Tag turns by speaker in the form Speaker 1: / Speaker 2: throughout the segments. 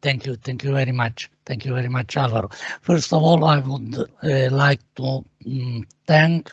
Speaker 1: Thank you. Thank you very much. Thank you very much, Alvaro. First of all, I would uh, like to um, thank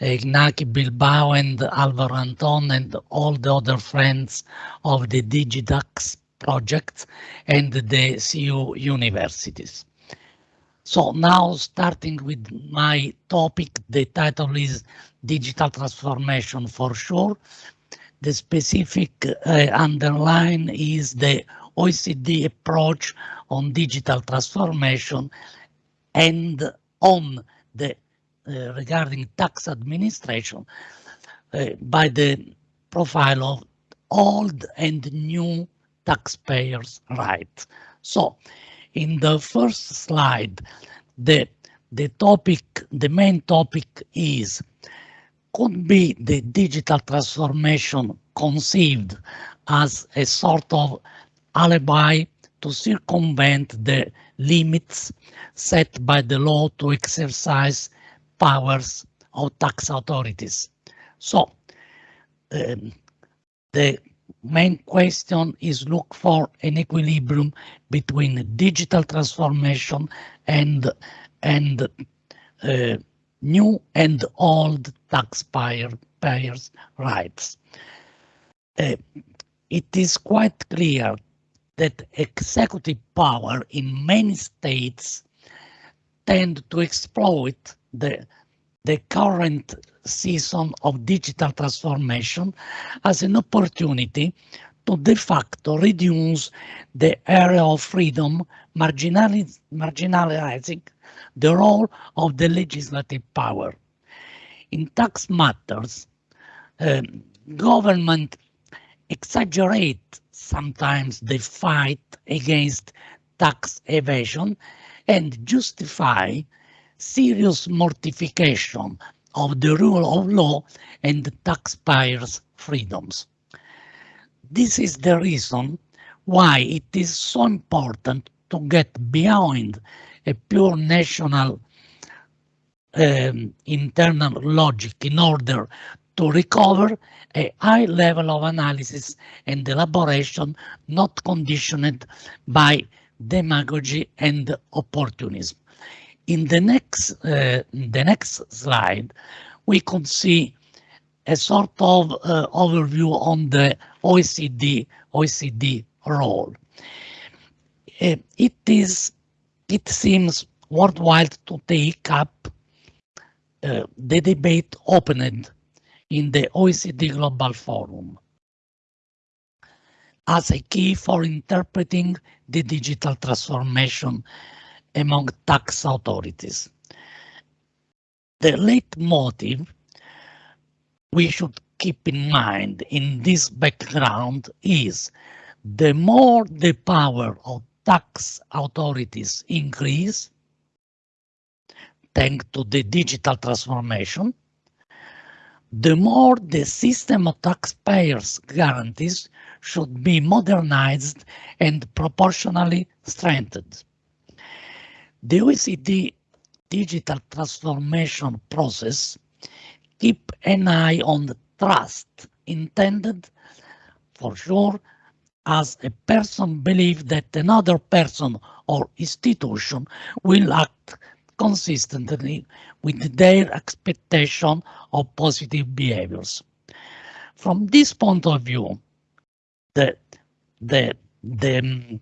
Speaker 1: Iñaki Bilbao and Alvaro Anton and all the other friends of the Digitax project and the CEU universities. So now starting with my topic, the title is Digital Transformation for sure. The specific uh, underline is the OECD approach on digital transformation and on the uh, regarding tax administration uh, by the profile of old and new taxpayers' rights. So, in the first slide, the the topic, the main topic is could be the digital transformation conceived as a sort of alibi to circumvent the limits set by the law to exercise powers of tax authorities. So um, the main question is look for an equilibrium between digital transformation and and uh, new and old taxpayer payers rights. Uh, it is quite clear that executive power in many states tend to exploit the, the current season of digital transformation as an opportunity to de facto reduce the area of freedom, marginalizing the role of the legislative power. In tax matters, um, government exaggerate sometimes the fight against tax evasion and justify serious mortification of the rule of law and the taxpayers' freedoms. This is the reason why it is so important to get beyond a pure national um, internal logic in order to recover a high level of analysis and elaboration not conditioned by demagogy and opportunism. In the next, uh, the next slide, we could see a sort of uh, overview on the OECD, OECD role. Uh, it is, it seems worthwhile to take up uh, the debate opened in the OECD Global Forum as a key for interpreting the digital transformation among tax authorities. The leitmotif we should keep in mind in this background is the more the power of tax authorities increase, thanks to the digital transformation, the more the system of taxpayers guarantees should be modernized and proportionally strengthened. The OECD digital transformation process keep an eye on the trust intended for sure as a person believes that another person or institution will act consistently with their expectation of positive behaviors. From this point of view, the, the, the um,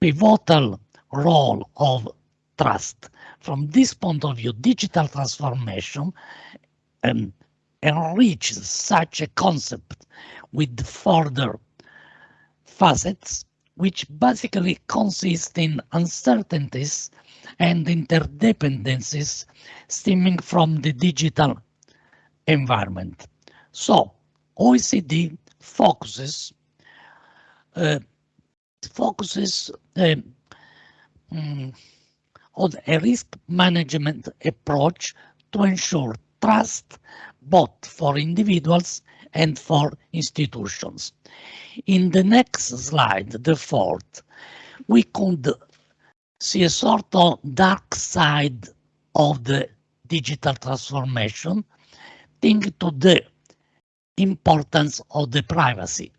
Speaker 1: pivotal role of trust. From this point of view, digital transformation um, enriches such a concept with further facets, which basically consist in uncertainties and interdependencies stemming from the digital environment. So OECD focuses uh, focuses uh, on a risk management approach to ensure trust both for individuals and for institutions. In the next slide, the fourth, we could see a sort of dark side of the digital transformation, think to the importance of the privacy.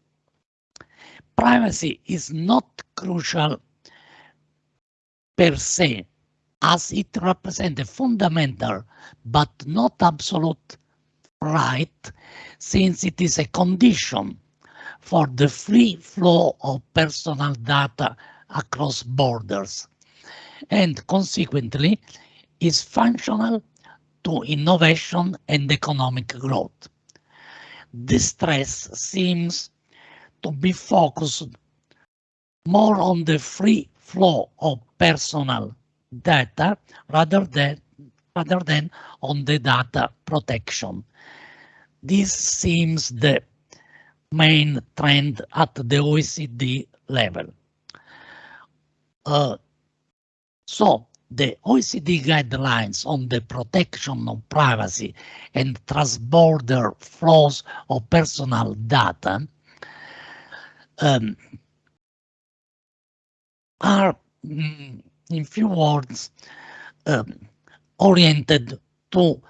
Speaker 1: Privacy is not crucial per se, as it represents a fundamental but not absolute right, since it is a condition for the free flow of personal data across borders, and consequently is functional to innovation and economic growth. The stress seems to be focused more on the free flow of personal data rather than, rather than on the data protection. This seems the main trend at the OECD level. Uh, so the OECD guidelines on the protection of privacy and transborder flows of personal data um, are, mm, in few words, um, oriented to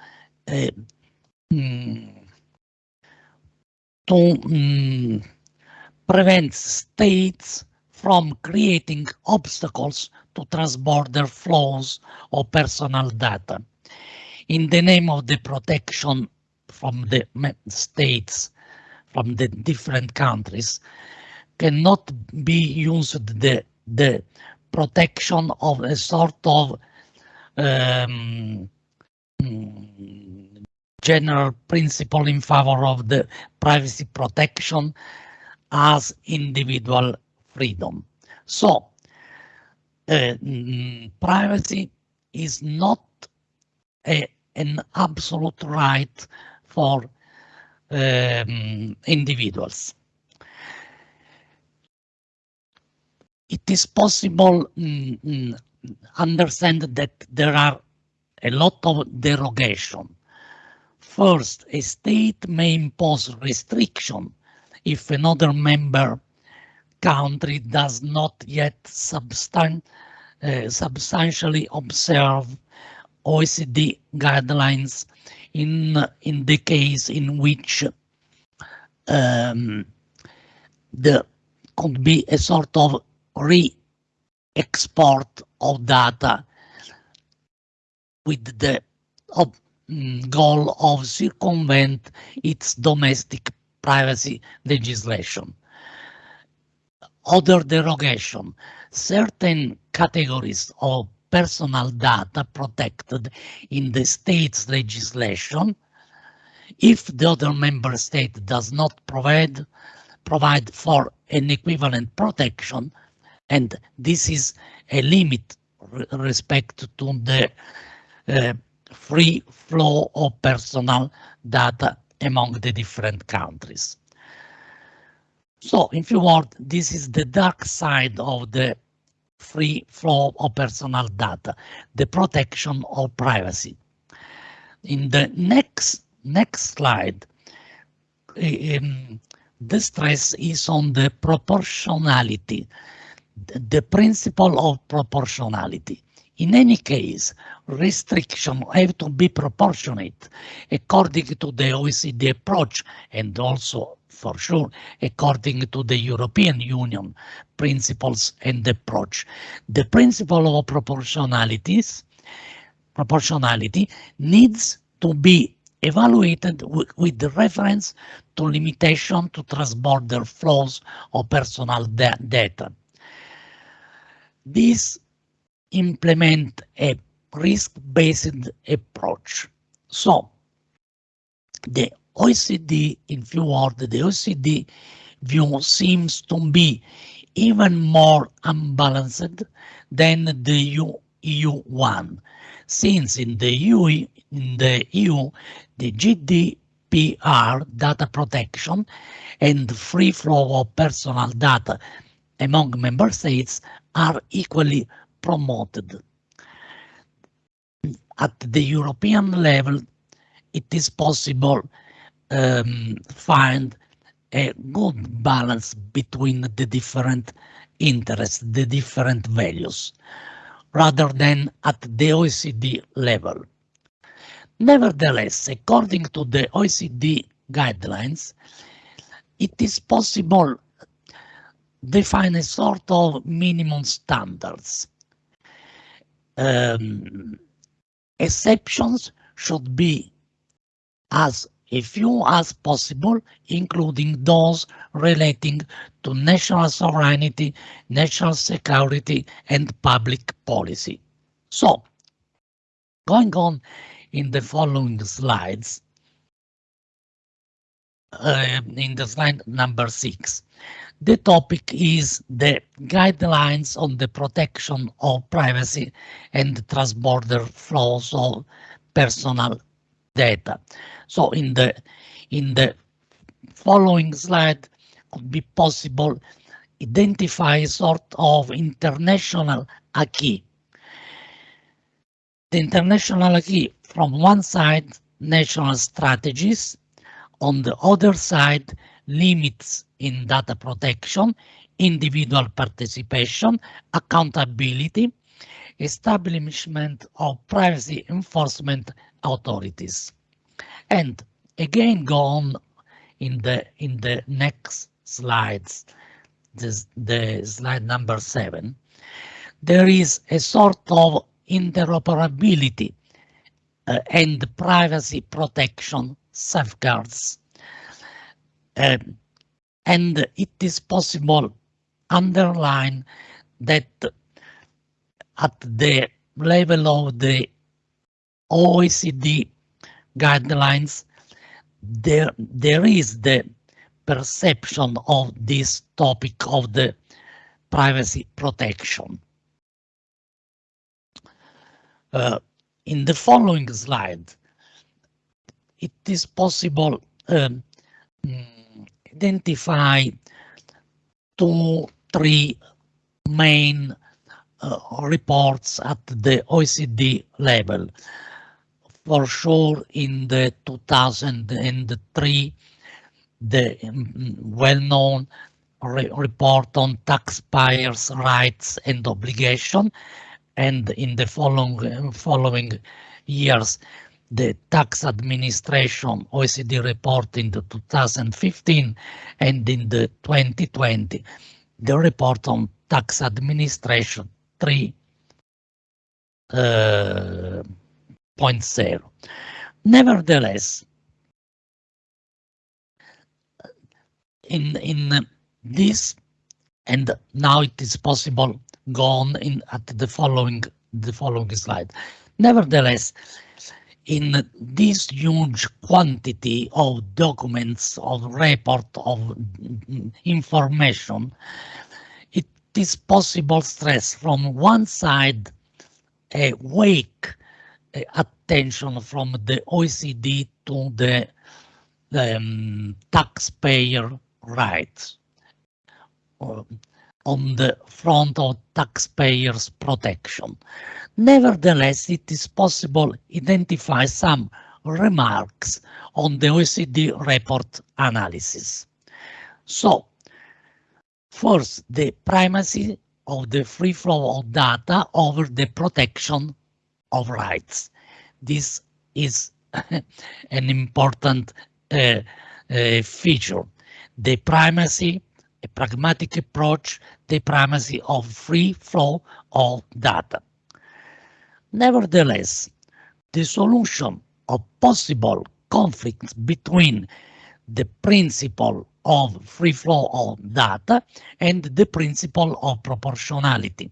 Speaker 1: uh, mm, to mm, prevent states from creating obstacles to transborder flows of personal data in the name of the protection from the states, from the different countries, cannot be used the, the protection of a sort of um, general principle in favor of the privacy protection as individual freedom. So uh, mm, privacy is not a, an absolute right for um, individuals. It is possible mm, mm, understand that there are a lot of derogation. First, a state may impose restriction if another member country does not yet substan uh, substantially observe OECD guidelines in, in the case in which um, there could be a sort of re-export of data with the mm, goal of circumvent its domestic privacy legislation other derogation, certain categories of personal data protected in the state's legislation if the other member state does not provide provide for an equivalent protection and this is a limit respect to the uh, free flow of personal data among the different countries. So in few words, this is the dark side of the free flow of personal data, the protection of privacy. In the next next slide, um, the stress is on the proportionality, the principle of proportionality. In any case, restriction have to be proportionate according to the OECD approach and also for sure, according to the European Union principles and approach. The principle of proportionalities, proportionality needs to be evaluated with reference to limitation to transborder flows of personal data. This implement a risk-based approach. So the OECD, in few words, the OECD view seems to be even more unbalanced than the EU, EU one, since in the EU, in the EU, the GDPR data protection and free flow of personal data among member states are equally promoted. At the European level, it is possible um, find a good balance between the different interests, the different values, rather than at the OECD level. Nevertheless, according to the OECD guidelines, it is possible define a sort of minimum standards. Um, exceptions should be as few as possible, including those relating to national sovereignty, national security, and public policy. So, going on in the following slides, uh, in the slide number six, the topic is the guidelines on the protection of privacy and transborder flows of personal data. So in the in the following slide could be possible identify sort of international acquis. The international acquis from one side national strategies, on the other side limits in data protection, individual participation, accountability, establishment of privacy enforcement authorities. And again, go on in the in the next slides, this, the slide number seven, there is a sort of interoperability uh, and privacy protection safeguards. Um, and it is possible underline that at the level of the OECD guidelines, there, there is the perception of this topic of the privacy protection. Uh, in the following slide, it is possible um, identify two, three main uh, reports at the OECD level. For sure, in the 2003, the um, well-known re report on taxpayers' rights and obligation, and in the following, following years, the tax administration OECD report in the 2015 and in the 2020 the report on tax administration 3.0. Uh, Nevertheless, in in this and now it is possible go on in at the following the following slide. Nevertheless, in this huge quantity of documents, of report, of information, it is possible stress from one side a wake attention from the OECD to the um, taxpayer rights. Uh, on the front of taxpayers protection. Nevertheless, it is possible to identify some remarks on the OECD report analysis. So, first, the primacy of the free flow of data over the protection of rights. This is an important uh, uh, feature. The primacy, a pragmatic approach, the primacy of free flow of data. Nevertheless, the solution of possible conflicts between the principle of free flow of data and the principle of proportionality.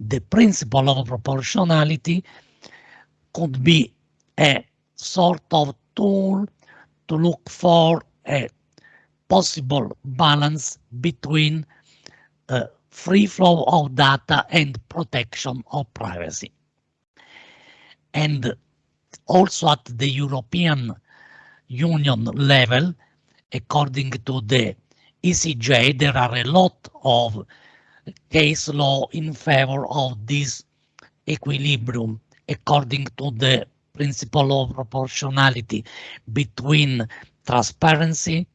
Speaker 1: The principle of proportionality could be a sort of tool to look for a possible balance between uh, free flow of data and protection of privacy. And also at the European Union level, according to the ECJ, there are a lot of case law in favor of this equilibrium according to the principle of proportionality between transparency,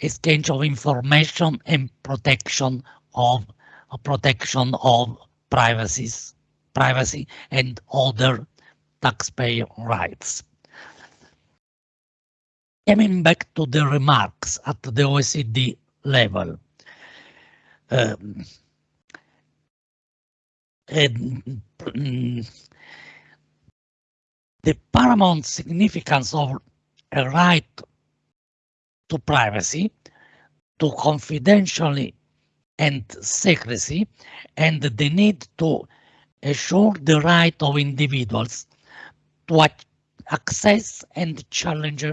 Speaker 1: exchange of information and protection of uh, protection of privacies, privacy and other taxpayer rights. Coming back to the remarks at the OECD level, um, and, um, the paramount significance of a right to privacy, to confidentiality and secrecy, and the need to assure the right of individuals to access and challenge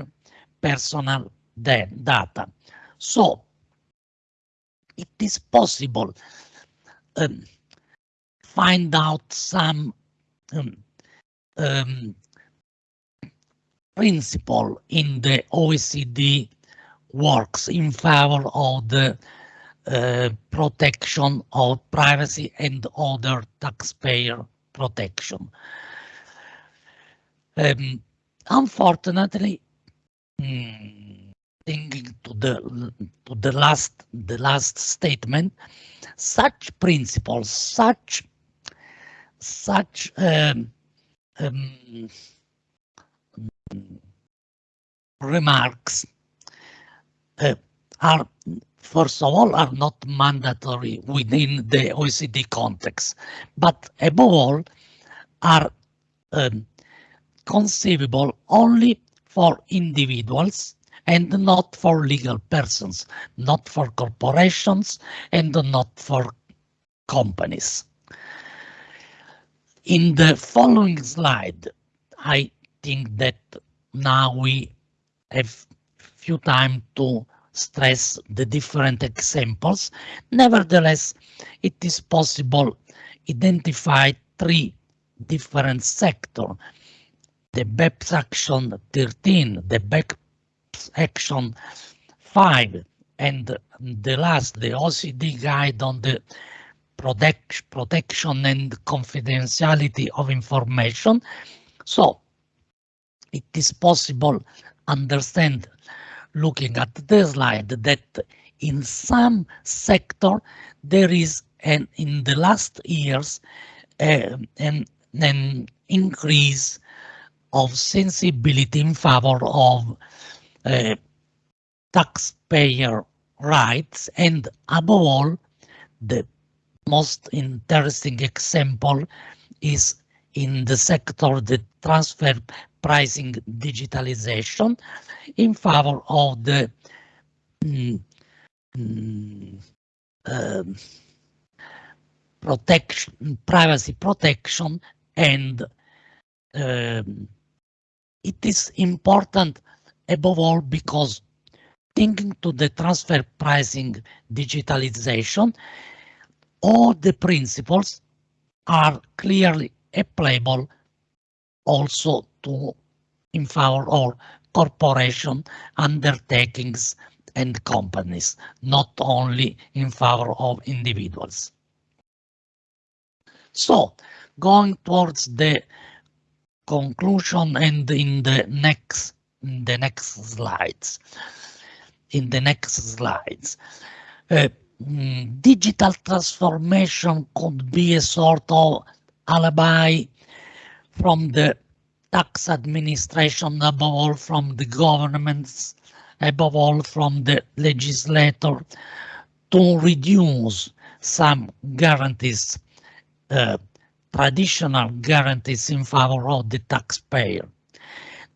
Speaker 1: personal data. So it is possible um, find out some um, um, principle in the OECD works in favor of the uh, protection of privacy and other taxpayer protection. Um, unfortunately, mm, thinking to the to the last the last statement, such principles, such such um, um, remarks are first of all are not mandatory within the OECD context, but above all are um, conceivable only for individuals and not for legal persons, not for corporations and not for companies. In the following slide, I think that now we have few time to stress the different examples. Nevertheless, it is possible identify three different sectors. The BEPS Action 13, the BEPS Action 5, and the last, the OECD Guide on the protect, Protection and Confidentiality of Information. So it is possible understand looking at the slide that in some sector there is an in the last years uh, an, an increase of sensibility in favor of uh, taxpayer rights and above all the most interesting example is in the sector the transfer pricing digitalization in favor of the mm, mm, um, protection, privacy protection, and um, it is important above all because thinking to the transfer pricing digitalization, all the principles are clearly applicable also to in favor of corporation undertakings and companies, not only in favor of individuals. So, going towards the conclusion and in the next in the next slides, in the next slides, uh, mm, digital transformation could be a sort of alibi from the tax administration, above all from the governments, above all from the legislator, to reduce some guarantees, uh, traditional guarantees in favor of the taxpayer.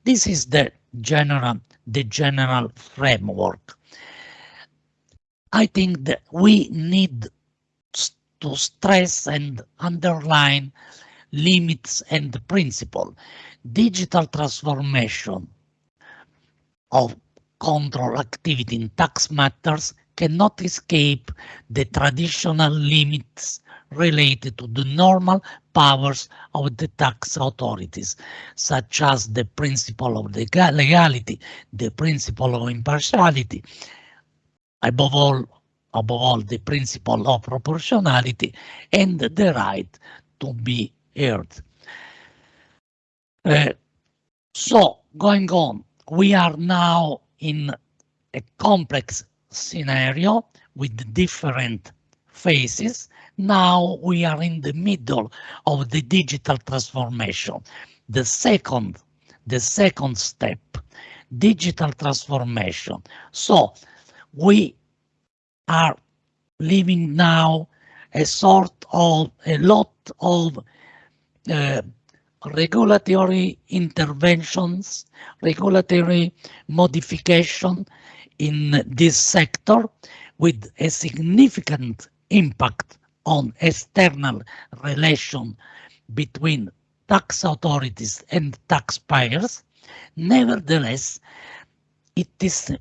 Speaker 1: This is the general, the general framework. I think that we need to stress and underline limits and principle. Digital transformation of control activity in tax matters cannot escape the traditional limits related to the normal powers of the tax authorities, such as the principle of legality, the principle of impartiality, above all, above all the principle of proportionality, and the right to be heard. Uh, so going on, we are now in a complex scenario with different phases. Now we are in the middle of the digital transformation. The second, the second step, digital transformation. So we are living now a sort of a lot of uh, regulatory interventions, regulatory modification in this sector with a significant impact on external relation between tax authorities and taxpayers. Nevertheless, it is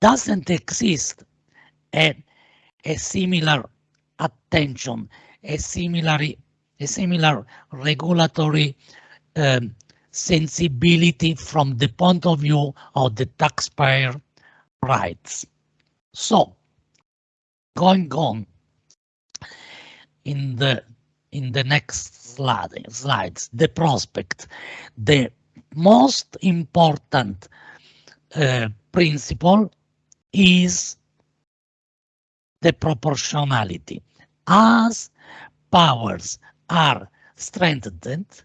Speaker 1: doesn't exist a, a similar attention, a similar, a similar regulatory um, sensibility from the point of view of the taxpayer rights. So, going on in the in the next slide, slides, the prospect, the most important uh, principle is the proportionality. As powers are strengthened,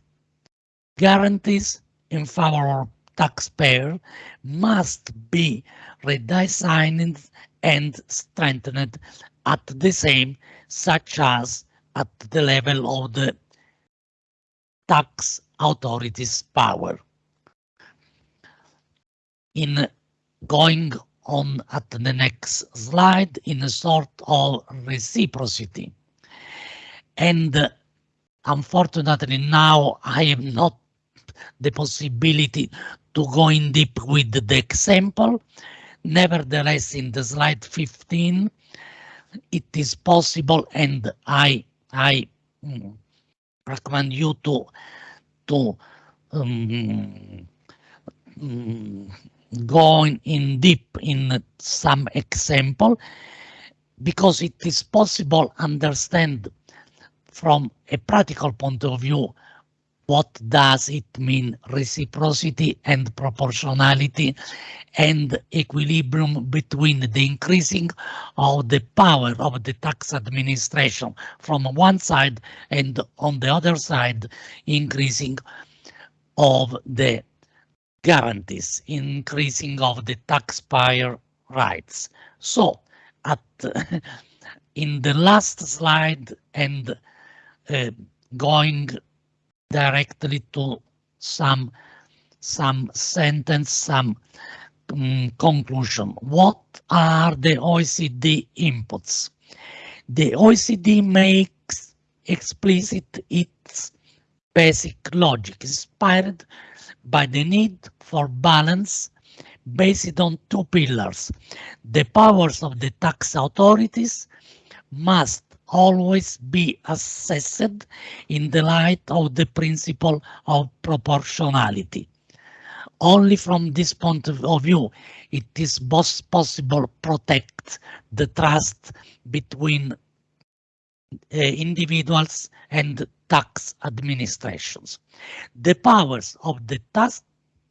Speaker 1: guarantees in favor of taxpayer must be redesigned and strengthened at the same, such as at the level of the tax authorities power. In going on at the next slide in a sort of reciprocity. And unfortunately now I have not the possibility to go in deep with the example. Nevertheless, in the slide 15, it is possible and I I mm, recommend you to to um, um, going in deep in some example because it is possible understand from a practical point of view what does it mean reciprocity and proportionality and equilibrium between the increasing of the power of the tax administration from one side and on the other side increasing of the guarantees increasing of the taxpayer rights. So at in the last slide and uh, going directly to some some sentence, some um, conclusion. What are the OECD inputs? The OECD makes explicit its basic logic, inspired by the need for balance based on two pillars. The powers of the tax authorities must always be assessed in the light of the principle of proportionality. Only from this point of view, it is possible to protect the trust between uh, individuals and tax administrations. The powers of the tax,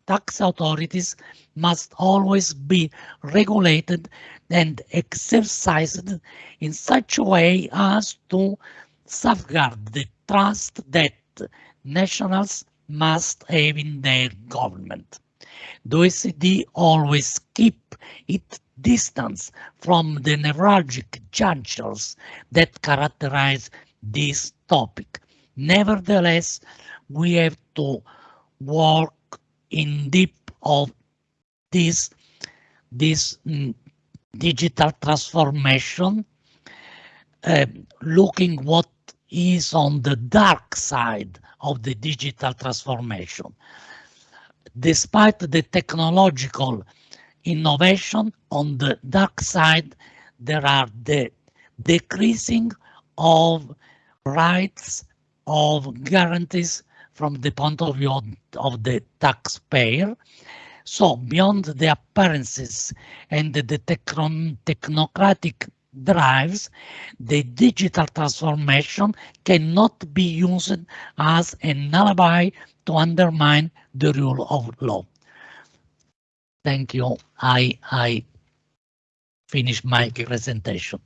Speaker 1: tax authorities must always be regulated and exercised in such a way as to safeguard the trust that nationals must have in their government. The OECD always keep its distance from the neuralgic junctures that characterize this topic. Nevertheless, we have to work in deep of this, this mm, digital transformation, uh, looking what is on the dark side of the digital transformation. Despite the technological innovation on the dark side, there are the decreasing of rights of guarantees from the point of view of the taxpayer. So beyond the appearances and the technon technocratic drives, the digital transformation cannot be used as an alibi to undermine the rule of law. Thank you. I, I finish my presentation.